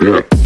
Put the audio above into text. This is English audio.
Yeah.